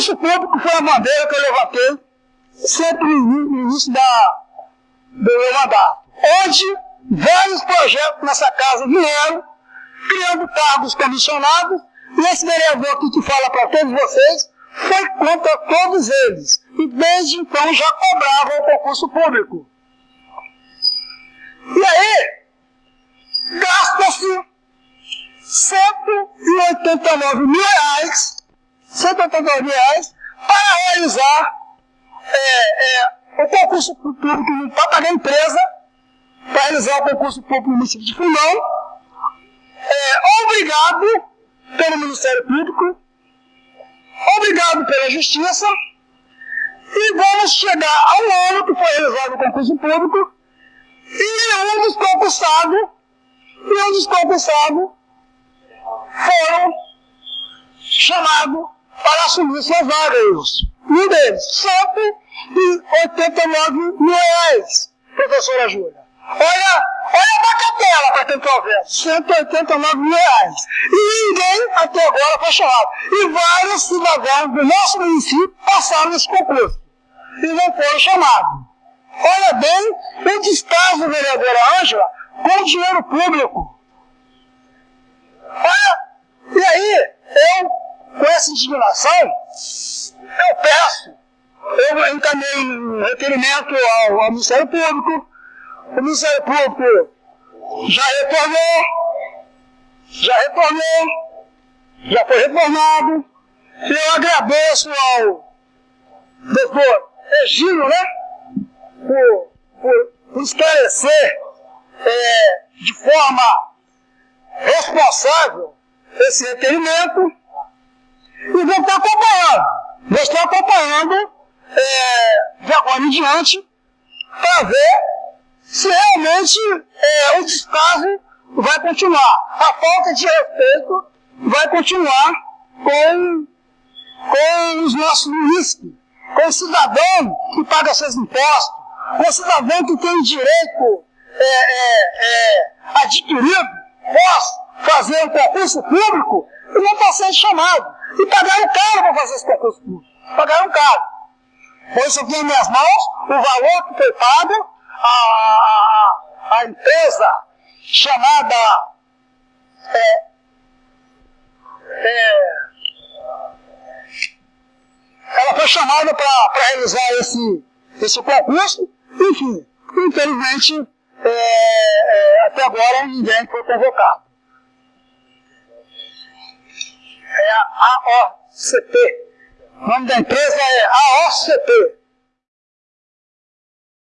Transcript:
concurso público foi a bandeira que eu levantei sempre no início da, do meu mandato. Onde vários projetos nessa casa vieram, criando cargos comissionados, e esse vereador aqui que fala para todos vocês foi contra todos eles. E desde então já cobrava o concurso público. E aí, gasta-se 189 mil reais, 189 mil reais para realizar é, é, o concurso público no Papa da empresa, para realizar o concurso público no município de Fundão, é, obrigado pelo Ministério Público, obrigado pela Justiça, e vamos chegar ao ano que foi realizado o concurso público, e um dos concursados, e um dos concursados foram chamados para assumir suas vagas. Um deles, 189 mil reais, professora Júlia. Olha, olha a bacatela para quem está vendo. 189 mil reais. E ninguém até agora foi chamado. E vários cidadãos do nosso município passaram nesse concurso. E não foram chamados. Olha bem o descaso, vereadora Ângela, com o dinheiro público. Olha, essa indignação, eu peço, eu encaminhei um requerimento ao, ao Ministério Público, o Ministério Público já retornou, já retornou, já foi retornado, e eu agradeço ao doutor Egílio, né, por, por, por esclarecer é, de forma responsável esse requerimento e vou estar acompanhando. Vou estar acompanhando é, de agora em diante para ver se realmente é, o descaso vai continuar. A falta de respeito vai continuar com, com os nossos munícipes, com o cidadão que paga seus impostos, com o cidadão que tem direito é, é, é adquirido, fazer um concurso público e não está sendo chamado. E pagaram caro para fazer esse concurso público. Pagaram caro. Pois aqui em minhas mãos o valor que foi pago, a empresa chamada é, é, ela foi chamada para realizar esse, esse concurso, enfim, infelizmente é, é, até agora ninguém foi convocado. É a AOCP. O nome da empresa é AOCP.